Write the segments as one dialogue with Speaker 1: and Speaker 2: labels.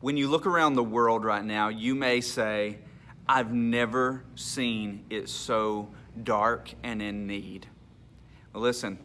Speaker 1: When you look around the world right now, you may say, I've never seen it so dark and in need. Well, listen,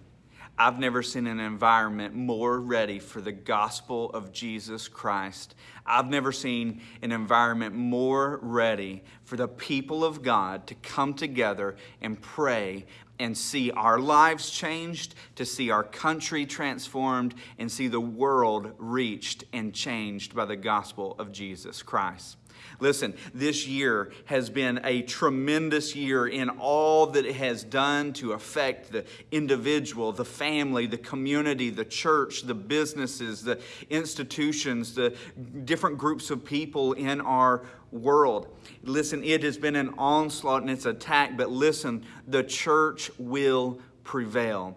Speaker 1: I've never seen an environment more ready for the gospel of Jesus Christ. I've never seen an environment more ready for the people of God to come together and pray and see our lives changed, to see our country transformed, and see the world reached and changed by the gospel of Jesus Christ. Listen, this year has been a tremendous year in all that it has done to affect the individual, the family, the community, the church, the businesses, the institutions, the different groups of people in our world. Listen, it has been an onslaught and it's attack, but listen, the church will prevail.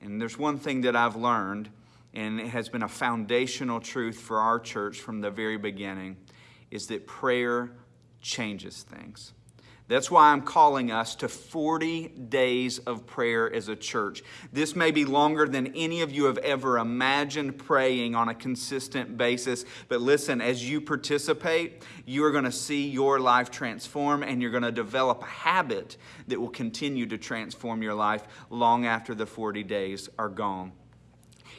Speaker 1: And there's one thing that I've learned, and it has been a foundational truth for our church from the very beginning is that prayer changes things. That's why I'm calling us to 40 days of prayer as a church. This may be longer than any of you have ever imagined praying on a consistent basis. But listen, as you participate, you are going to see your life transform and you're going to develop a habit that will continue to transform your life long after the 40 days are gone.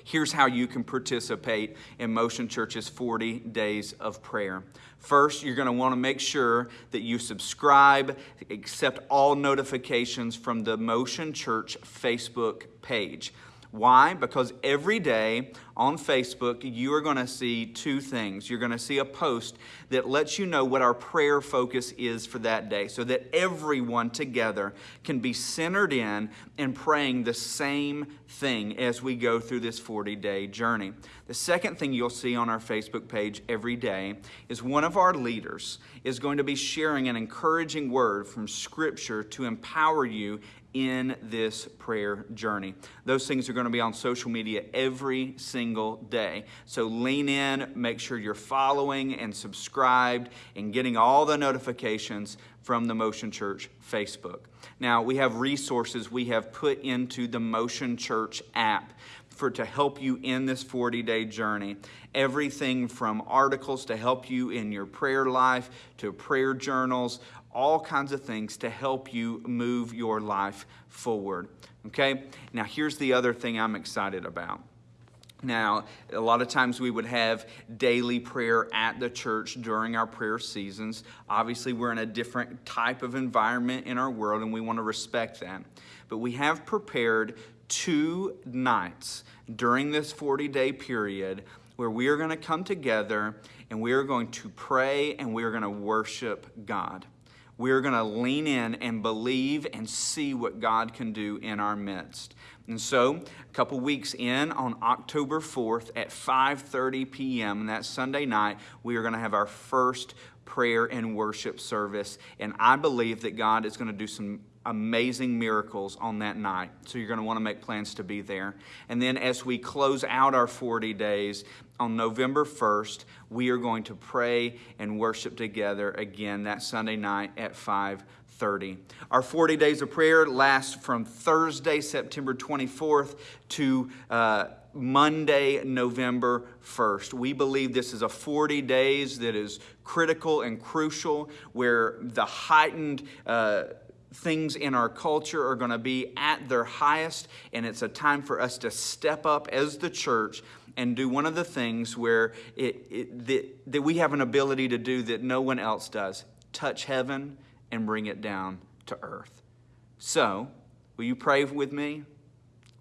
Speaker 1: Here's how you can participate in Motion Church's 40 days of prayer. First, you're going to want to make sure that you subscribe, accept all notifications from the Motion Church Facebook page. Why? Because every day on Facebook, you are going to see two things. You're going to see a post that lets you know what our prayer focus is for that day so that everyone together can be centered in and praying the same thing as we go through this 40 day journey. The second thing you'll see on our Facebook page every day is one of our leaders is going to be sharing an encouraging word from Scripture to empower you in this prayer journey. Those things are going to be on social media every single day. So lean in, make sure you're following and subscribed and getting all the notifications from the Motion Church Facebook. Now, we have resources we have put into the Motion Church app for to help you in this 40-day journey. Everything from articles to help you in your prayer life to prayer journals, all kinds of things to help you move your life forward. Okay? Now, here's the other thing I'm excited about. Now, a lot of times we would have daily prayer at the church during our prayer seasons. Obviously, we're in a different type of environment in our world, and we want to respect that. But we have prepared two nights during this 40 day period where we are going to come together and we are going to pray and we are going to worship God we're going to lean in and believe and see what God can do in our midst. And so, a couple weeks in, on October 4th at 5:30 p.m., and that Sunday night, we are going to have our first prayer and worship service. And I believe that God is going to do some amazing miracles on that night. So you're going to want to make plans to be there. And then as we close out our 40 days on November 1st, we are going to pray and worship together again that Sunday night at 5:30. Our 40 days of prayer last from Thursday, September 24th to uh, Monday, November 1st. We believe this is a 40 days that is critical and crucial where the heightened uh, things in our culture are going to be at their highest, and it's a time for us to step up as the church and do one of the things where it, it, that, that we have an ability to do that no one else does touch heaven and bring it down to earth. So, will you pray with me?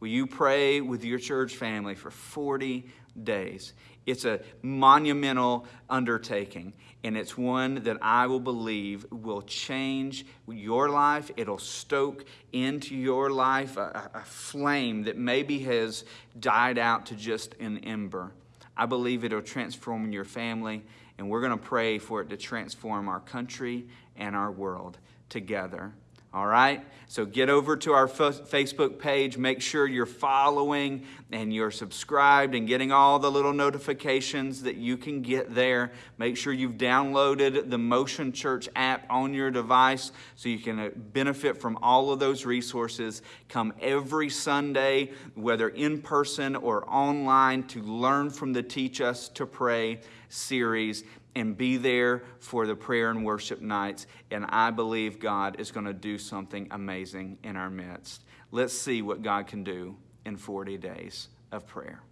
Speaker 1: Will you pray with your church family for 40 days? It's a monumental undertaking, and it's one that I will believe will change your life. It'll stoke into your life a, a, flame that maybe has died out to just an ember. I believe it'll transform your family, and we're going to pray for it to transform our country and our world together. All right? So get over to our Facebook page. Make sure you're following and you're subscribed and getting all the little notifications that you can get there. Make sure you've downloaded the Motion Church app on your device so you can uh, benefit from all of those resources. Come every Sunday, whether in person or online, to learn from the Teach Us to Pray series and be there for the prayer and worship nights. And I believe God is going to do something amazing in our midst. Let's see what God can do in 40 days of prayer.